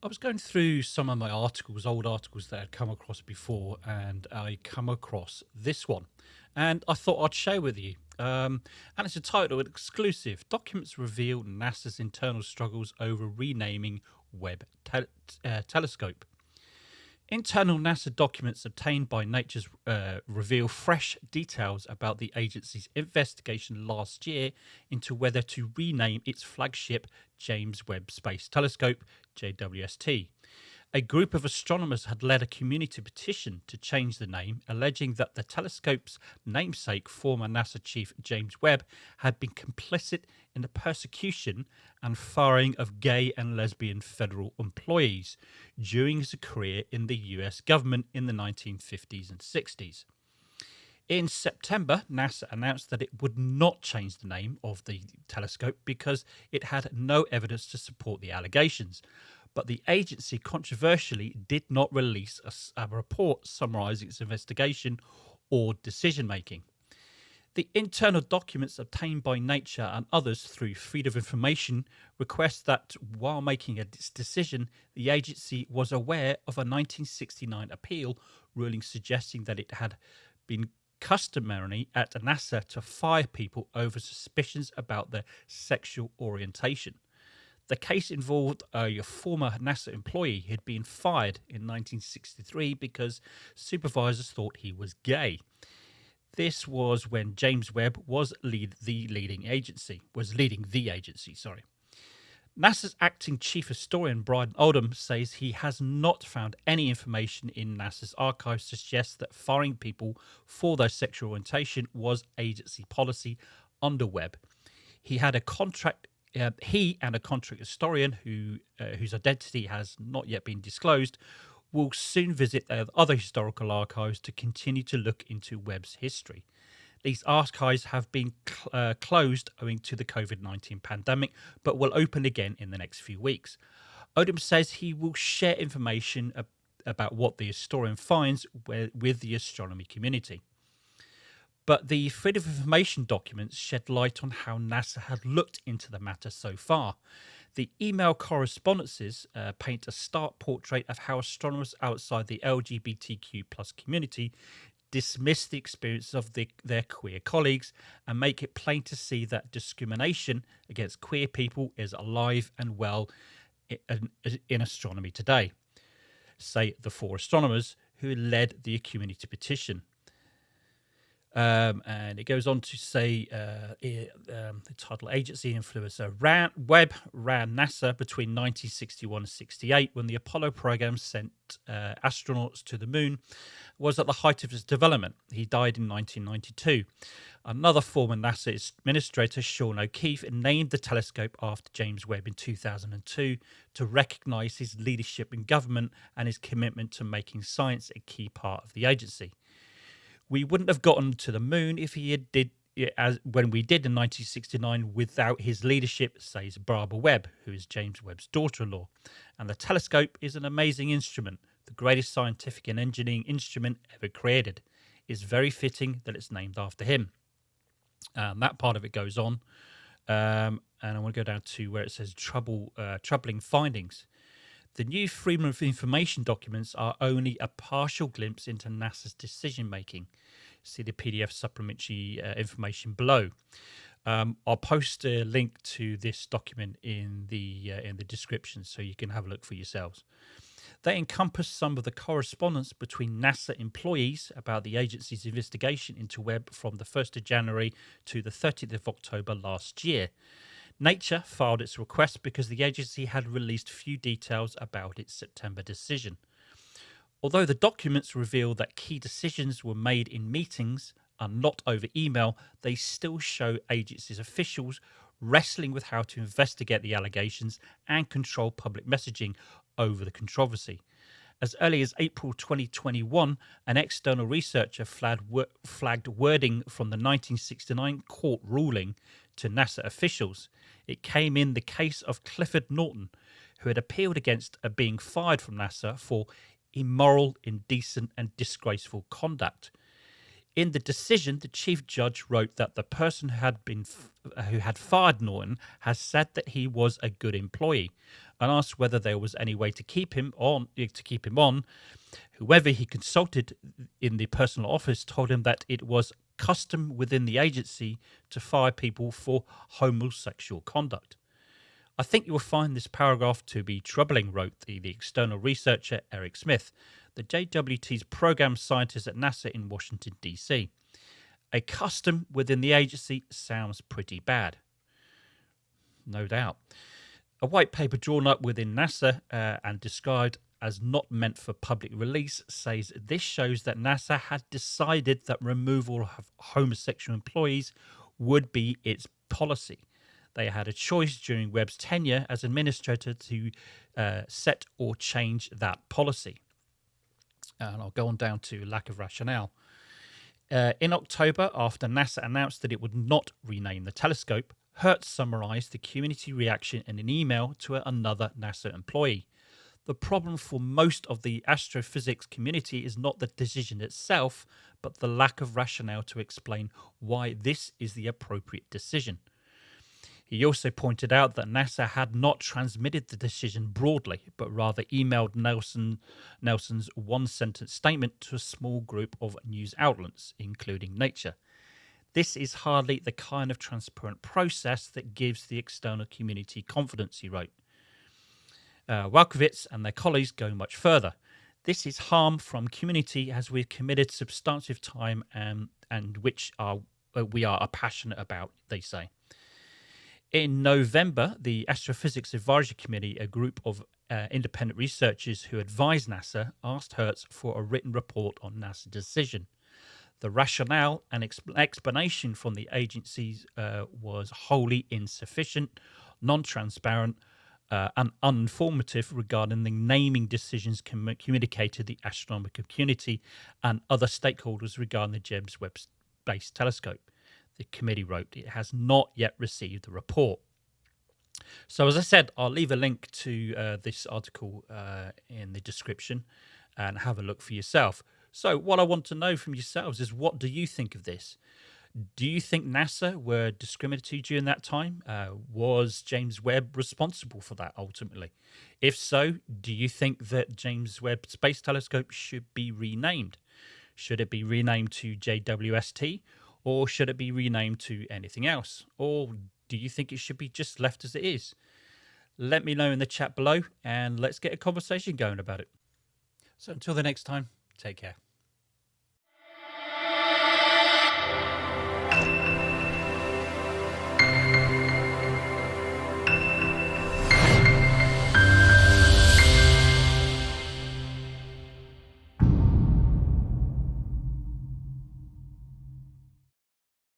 I was going through some of my articles, old articles that I'd come across before, and I come across this one. And I thought I'd share with you. Um, and it's a title, exclusive. Documents reveal NASA's internal struggles over renaming Webb te uh, telescope. Internal NASA documents obtained by Nature's uh, reveal fresh details about the agency's investigation last year into whether to rename its flagship James Webb Space Telescope, JWST. A group of astronomers had led a community petition to change the name, alleging that the telescope's namesake, former NASA chief James Webb, had been complicit in the persecution and firing of gay and lesbian federal employees during his career in the US government in the 1950s and 60s. In September, NASA announced that it would not change the name of the telescope because it had no evidence to support the allegations but the agency controversially did not release a, a report summarising its investigation or decision making. The internal documents obtained by Nature and others through Freedom of Information request that while making a decision, the agency was aware of a 1969 appeal ruling suggesting that it had been customary at NASA to fire people over suspicions about their sexual orientation. The case involved uh, a former NASA employee who had been fired in 1963 because supervisors thought he was gay. This was when James Webb was lead the leading agency, was leading the agency, sorry. NASA's acting chief historian Brian Odom says he has not found any information in NASA's archives to suggest that firing people for their sexual orientation was agency policy under Webb. He had a contract uh, he and a contract historian who uh, whose identity has not yet been disclosed will soon visit other historical archives to continue to look into Webb's history. These archives have been cl uh, closed owing to the COVID 19 pandemic, but will open again in the next few weeks. Odom says he will share information ab about what the historian finds with the astronomy community. But the Freedom of Information documents shed light on how NASA had looked into the matter so far. The email correspondences uh, paint a stark portrait of how astronomers outside the LGBTQ plus community dismiss the experience of the, their queer colleagues and make it plain to see that discrimination against queer people is alive and well in, in astronomy today. Say the four astronomers who led the community petition. Um, and it goes on to say uh, um, the title agency influencer ran, Webb ran NASA between 1961 and 68 when the Apollo program sent uh, astronauts to the moon was at the height of its development. He died in 1992. Another former NASA administrator, Sean O'Keefe, named the telescope after James Webb in 2002 to recognize his leadership in government and his commitment to making science a key part of the agency we wouldn't have gotten to the moon if he had did as when we did in 1969 without his leadership, says Barbara Webb, who is James Webb's daughter-in-law. And the telescope is an amazing instrument, the greatest scientific and engineering instrument ever created. It's very fitting that it's named after him. And that part of it goes on. Um, and I want to go down to where it says trouble, uh, troubling findings. The new Freedom of Information documents are only a partial glimpse into NASA's decision making. See the PDF supplementary uh, information below. Um, I'll post a link to this document in the uh, in the description so you can have a look for yourselves. They encompass some of the correspondence between NASA employees about the agency's investigation into Webb from the 1st of January to the 30th of October last year. Nature filed its request because the agency had released few details about its September decision. Although the documents reveal that key decisions were made in meetings and not over email, they still show agency's officials wrestling with how to investigate the allegations and control public messaging over the controversy. As early as April 2021, an external researcher flagged, wording from the 1969 court ruling to NASA officials. It came in the case of Clifford Norton, who had appealed against being fired from NASA for immoral, indecent, and disgraceful conduct. In the decision, the chief judge wrote that the person who had been who had fired Norton has said that he was a good employee, and asked whether there was any way to keep him on. To keep him on, whoever he consulted in the personal office told him that it was custom within the agency to fire people for homosexual conduct. I think you will find this paragraph to be troubling, wrote the, the external researcher Eric Smith, the JWT's program scientist at NASA in Washington, D.C. A custom within the agency sounds pretty bad. No doubt. A white paper drawn up within NASA uh, and described as not meant for public release says this shows that NASA had decided that removal of homosexual employees would be its policy. They had a choice during Webb's tenure as administrator to uh, set or change that policy. And I'll go on down to lack of rationale. Uh, in October, after NASA announced that it would not rename the telescope, Hertz summarized the community reaction in an email to another NASA employee. The problem for most of the astrophysics community is not the decision itself, but the lack of rationale to explain why this is the appropriate decision. He also pointed out that NASA had not transmitted the decision broadly, but rather emailed Nelson, Nelson's one sentence statement to a small group of news outlets, including Nature. This is hardly the kind of transparent process that gives the external community confidence, he wrote. Uh, Walkowicz and their colleagues go much further. This is harm from community as we've committed substantive time and, and which are, uh, we are passionate about, they say. In November, the Astrophysics Advisory Committee, a group of uh, independent researchers who advise NASA, asked Hertz for a written report on NASA's decision. The rationale and exp- explanation from the agencies uh, was wholly insufficient, non transparent, uh, and uninformative regarding the naming decisions com- communicated to the astronomical community and other stakeholders regarding the James Webb Space Telescope the committee wrote, it has not yet received the report. So, as I said, I'll leave a link to uh, this article uh, in the description and have a look for yourself. So, what I want to know from yourselves is what do you think of this? Do you think NASA were discriminatory during that time? Uh, was James Webb responsible for that ultimately? If so, do you think that James Webb Space Telescope should be renamed? Should it be renamed to JWST or should it be renamed to anything else? Or do you think it should be just left as it is? Let me know in the chat below and let's get a conversation going about it. So until the next time, take care.